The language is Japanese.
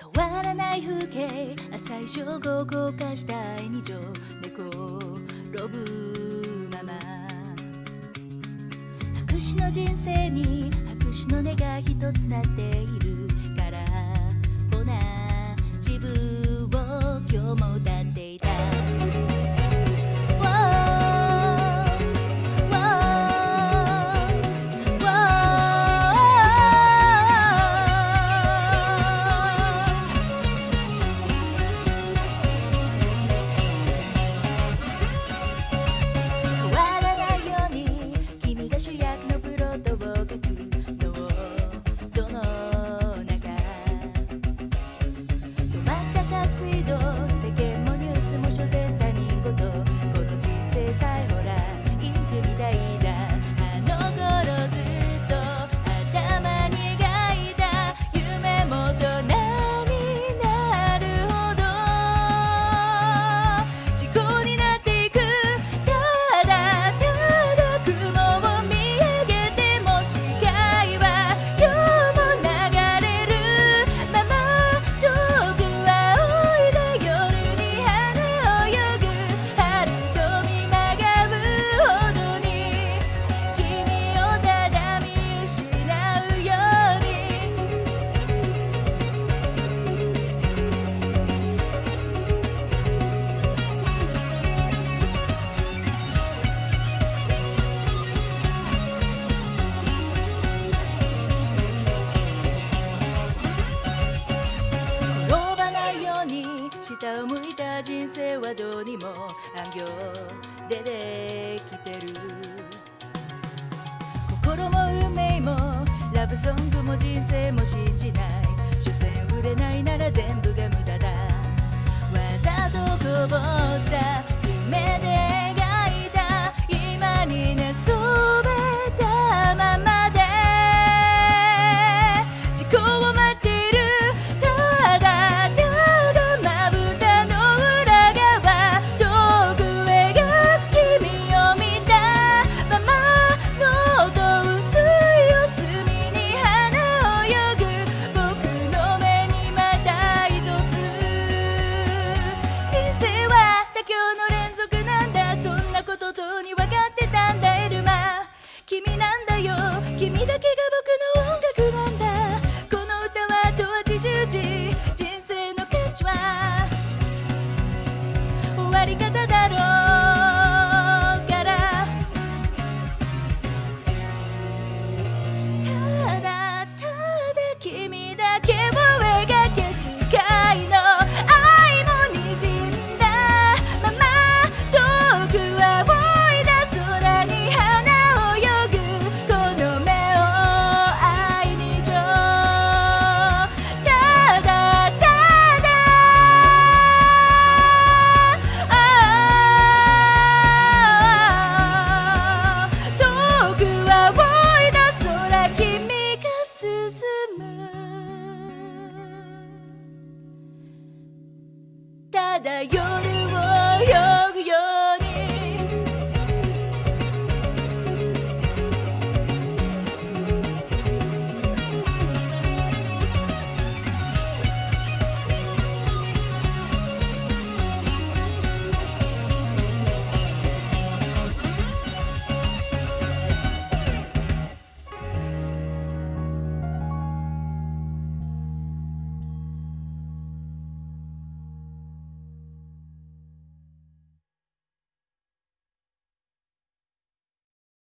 変わらない風景最初装午化した二条猫ロブママ。白紙の人生に白紙の根が一つなっている。下を向いた人生はどうにも暗行でできてる。心も運命もラブソングも人生も信じない。所詮売れないなら全部が無駄だ。わざとこぼした夢で描いた。今になそばたまこうだ夜